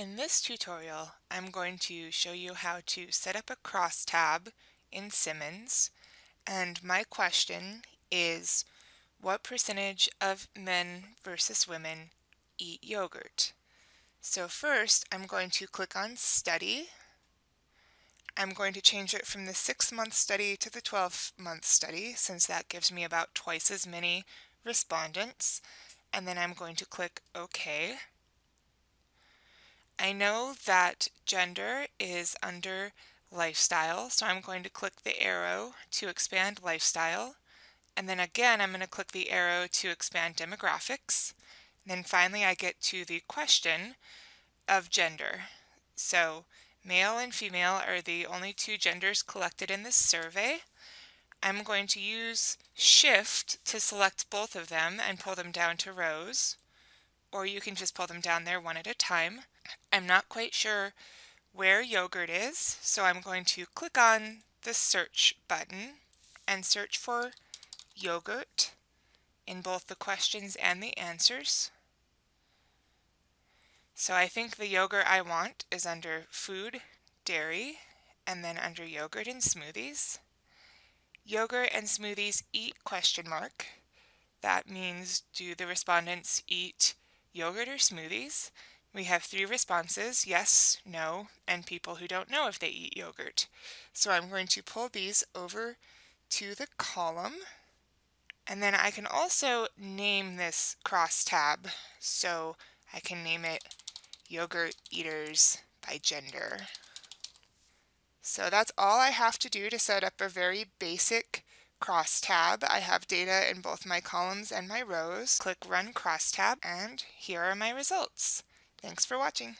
In this tutorial, I'm going to show you how to set up a crosstab in Simmons, and my question is, what percentage of men versus women eat yogurt? So first, I'm going to click on Study. I'm going to change it from the 6-month study to the 12-month study, since that gives me about twice as many respondents. And then I'm going to click OK. I know that gender is under lifestyle, so I'm going to click the arrow to expand lifestyle. And then again, I'm going to click the arrow to expand demographics. And then finally, I get to the question of gender. So male and female are the only two genders collected in this survey. I'm going to use shift to select both of them and pull them down to rows, or you can just pull them down there one at a time. I'm not quite sure where yogurt is, so I'm going to click on the search button and search for yogurt in both the questions and the answers. So I think the yogurt I want is under food, dairy, and then under yogurt and smoothies. Yogurt and smoothies eat question mark. That means do the respondents eat yogurt or smoothies? We have three responses, yes, no, and people who don't know if they eat yogurt. So I'm going to pull these over to the column. And then I can also name this crosstab. So I can name it Yogurt Eaters by Gender. So that's all I have to do to set up a very basic crosstab. I have data in both my columns and my rows. Click Run Crosstab, and here are my results. Thanks for watching.